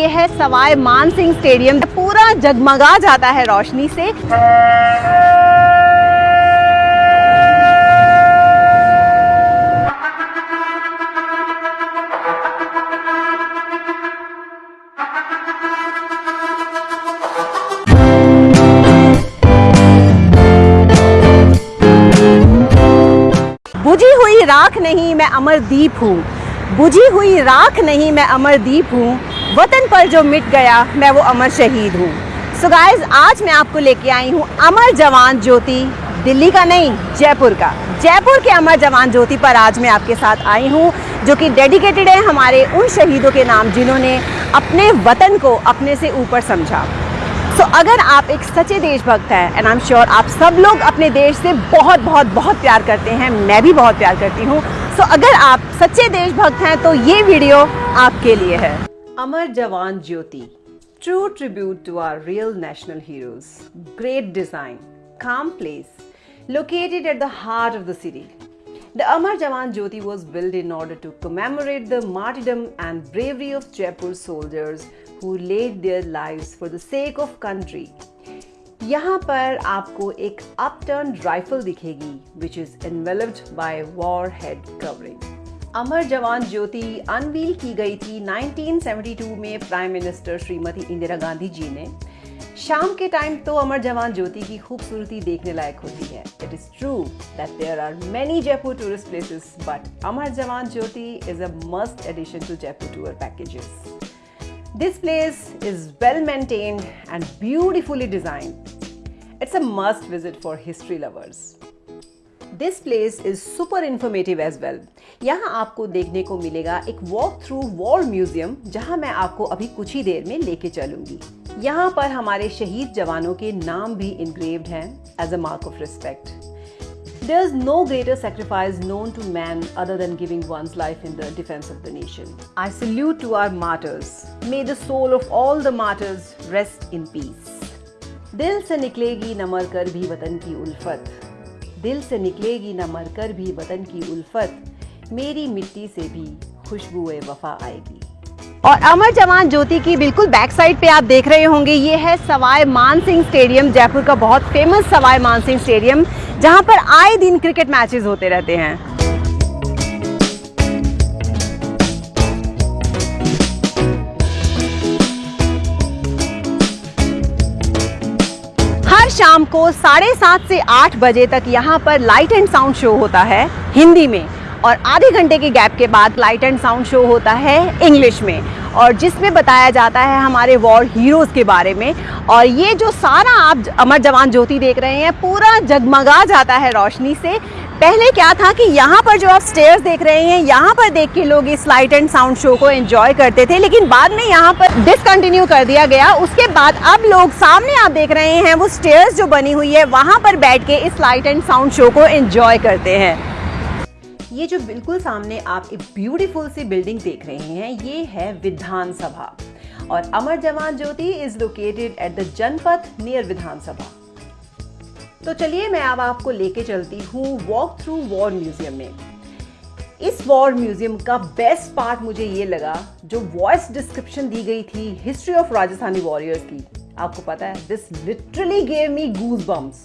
ये है सवाई मान सिंह स्टेडियम। पूरा जगमगा जाता है रोशनी से। बुझी हुई राख नहीं मैं अमरदीप हूँ। बुझी हुई राख नहीं मैं अमरदीप हूँ। वतन पर जो मिट गया मैं वो अमर शहीद हूँ। सो गाइस आज मैं आपको लेके आई हूँ अमर जवान ज्योति दिल्ली का नहीं जयपुर का। जयपुर के अमर जवान ज्योति पर आज मैं आपके साथ आई हूँ जो कि डेडिकेटेड है हमारे उन शहीदों के नाम जिन्होंने अपने वतन को अपने से ऊपर समझा। सो so, अगर आप एक सच्चे देशभक्त हैं एंड आई एम श्योर आप सब लोग अपने देश से बहुत बहुत बहुत प्यार करते हैं मैं भी बहुत प्यार करती हूँ। सो so, अगर आप सच्चे देशभक्त हैं तो ये वीडियो आपके लिए है। Amar Jawan Jyoti true tribute to our real national heroes great design काम place located at the heart of the city. The Amar Jawan Jyoti was built in order to commemorate the martyrdom and bravery of Jaipur soldiers who laid their lives for the sake of country. यहाँ पर आपको एक upturn rifle दिखेगी which is enveloped by war head covering Amar Jawan Jyoti unveil की गई थी 1972 में prime minister Shrimati Indira Gandhi ji ने शाम के टाइम तो अमर जवान ज्योति की खूबसूरती देखने लायक होती है it is true that there are many Jaipur tourist places but Amar Jawan Jyoti is a must addition to Jaipur tour packages this place is well maintained and beautifully designed. It's a must visit for history lovers. This place is super informative as well. यहाँ आपको देखने को मिलेगा एक walk through war museum जहाँ मैं आपको अभी कुछ ही देर में लेके चलूँगी यहाँ पर हमारे शहीद जवानों के नाम भी इनग्रेव्ड हैं as a mark of respect There is no greater sacrifice known to man other than giving one's life in the defense of the nation. I salute to our martyrs. May the soul of all the martyrs rest in peace. दिल से निकलेगी न मर कर भी वतन की उल्फत दिल से निकलेगी ना मरकर भी वतन की उल्फत, मेरी मिट्टी से भी खुशबू वफा आएगी। और अमर जवान ज्योति की बिल्कुल बैक साइड पे आप देख रहे होंगे, ये है सवाई मानसिंह स्टेडियम, जयपुर का बहुत फ़ेमस सवाई मानसिंह स्टेडियम, जहाँ पर आए दिन क्रिकेट मैचेस होते रहते हैं। शाम को साढ़े सात से आठ बजे तक यहाँ पर लाइट एंड साउंड शो होता है हिंदी में और आधे घंटे के गैप के बाद लाइट एंड साउंड शो होता है इंग्लिश में। और जिसमें बताया जाता है हमारे वॉर हीरोज़ के बारे में। और ये जो सारा आप अमर जवान ज्योति देख रहे हैं, पूरा जगमगा जाता है रोशनी से। पहले क्या था कि यहाँ पर जो आप स्टेयर्स देख रहे हैं, यहाँ पर देख के लोग इस लाइट एंड साउंड शो को एंजॉय करते थे, लेकिन बाद में यहाँ पर डिसकंटिन्यू कर दिया गया। उसके बाद अब लोग सामने आप देख रहे हैं, वो स्टेयर्स जो बनी हुई है, वहाँ पर बैठ के इस लाइट एंड साउंड शो को एंजॉय करते हैं। ये जो बिल्कुल सामने आप एक ब्यूटीफुल सी बिल्डिंग देख रहे हैं, ये है विधानसभा। और Amar Jawan Jyoti is located at the Janpath near Vidhan Sabha. तो चलिए मैं अब आपको लेके चलती हूँ वॉक थ्रू वॉर म्यूज़ियम में। इस वॉर म्यूज़ियम का बेस्ट पार्ट मुझे ये लगा, जो वॉइस डिस्क्रिप्शन दी गई थी हिस्ट्री ऑफ़ राजस्थानी वॉरियर्स की। आपको पता है this literally gave me goose bumps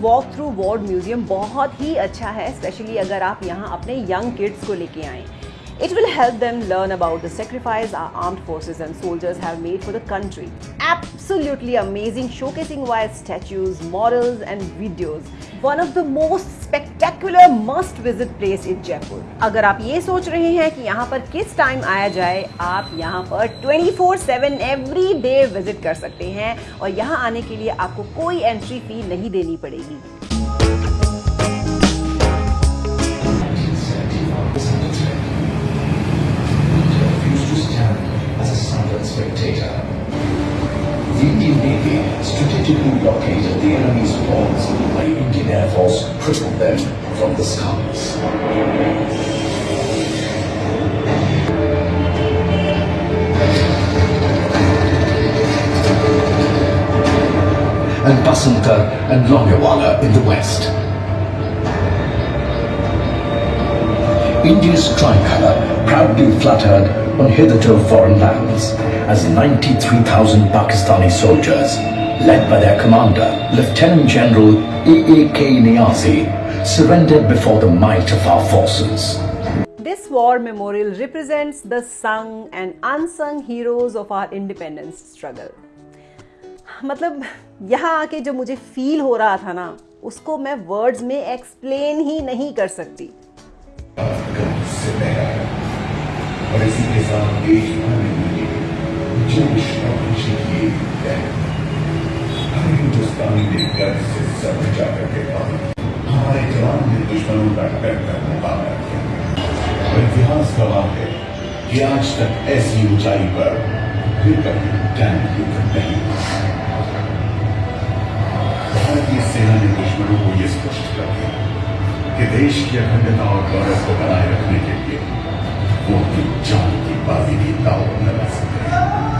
walk through war museum बहुत ही अच्छा है स्पेशली अगर आप यहाँ अपने यंग किड्स को लेके आएँ। It will help them learn about the sacrifice our armed forces and soldiers have made for the country. Absolutely amazing, showcasing via statues, models and videos. One of the most spectacular must visit place in Jaipur. अगर आप ये सोच रहे हैं कि यहाँ पर किस टाइम आया जाए आप यहाँ पर 24/7 एवरी डे विज़िट कर सकते हैं और यहाँ आने के लिए आपको कोई एंट्री फ़ी नहीं देनी पड़ेगी strategically blockaded the enemy's while the Indian Air Force crippled them from the skies. And Basanta and Longewala in the west. India's tricolour proudly fluttered on hitherto foreign lands as 93,000 Pakistani soldiers, led by their commander, Lieutenant General A.A.K. Niazi, surrendered before the might of our forces. This war memorial represents the sung and unsung heroes of our independence struggle. मतलब यहाँ आके जो मुझे feel हो रहा था ना उसको मैं वर्ड्स में एक्सप्लेन ही नहीं कर सकती और इसी के साथ देश भर में जोश और खुशी की हिंदुस्तानी ने गर्व से सर बचा करके हमारे जवान ने दुश्मनों का डर कर मुकाबला किया इतिहास गवाह है कि आज तक ऐसी ऊंचाई पर फिर कभी टैंक युद्ध नहीं भारतीय सेना ने दुश्मनों को यह स्पष्ट कर दिया कि देश की अखंडता और गौरव को बनाए रखने के लिए वो अपनी जान की बाजी भी न लगा सकते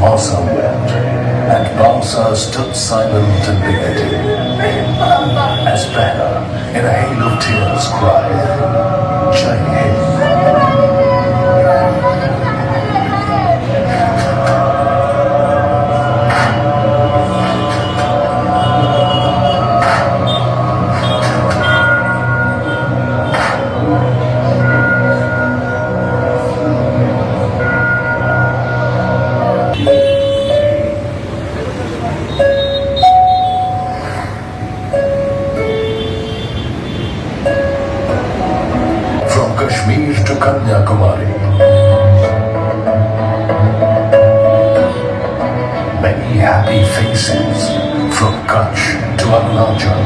Wept, and Balsa stood silent and dignity. As Banner, in a hail of tears, cried, happy faces from Kutch to Arunachal.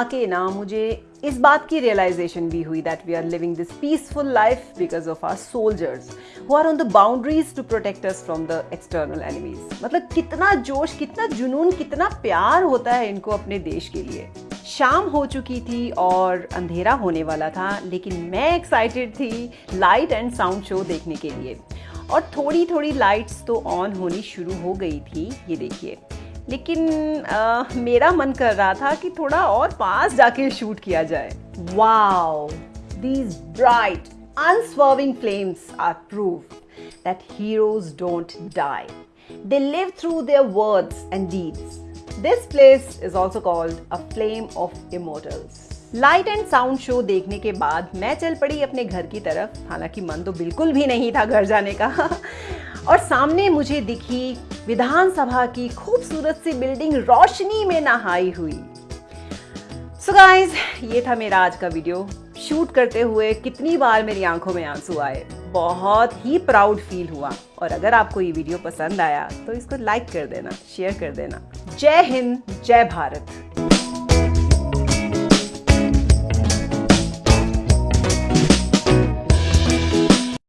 आके ना मुझे इस बात की रियलाइजेशन भी हुई that we are living this peaceful life because of our soldiers who are on the boundaries to protect us from the external enemies मतलब कितना जोश, कितना जुनून, कितना प्यार होता है इनको अपने देश के लिए शाम हो चुकी थी और अंधेरा होने वाला था लेकिन मैं एक्साइटेड थी लाइट एंड साउंड शो देखने के लिए और थोड़ी थोड़ी लाइट्स तो ऑन होनी शुरू हो गई थी ये देखिए लेकिन आ, मेरा मन कर रहा था कि थोड़ा और पास जाके शूट किया जाए wow these bright unswerving flames are proof that heroes don't die. They live through their words and deeds. This place is also called a flame of immortals. Light and sound show देखने के बाद मैं चल पड़ी अपने घर की तरफ़। हालाँकि मन तो बिल्कुल भी नहीं था घर जाने का। और सामने मुझे दिखी विधानसभा की खूबसूरत सी बिल्डिंग रोशनी में नहाई हुई। सो so गाइस ये था मेरा आज का वीडियो। शूट करते हुए कितनी बार मेरी आँखों में आँसू आए? बहुत ही प्राउड फील हुआ। और अगर आपको ये वीडियो पसंद आया तो इसको लाइक कर देना शेयर कर देना। जय हिंद, जय भारत।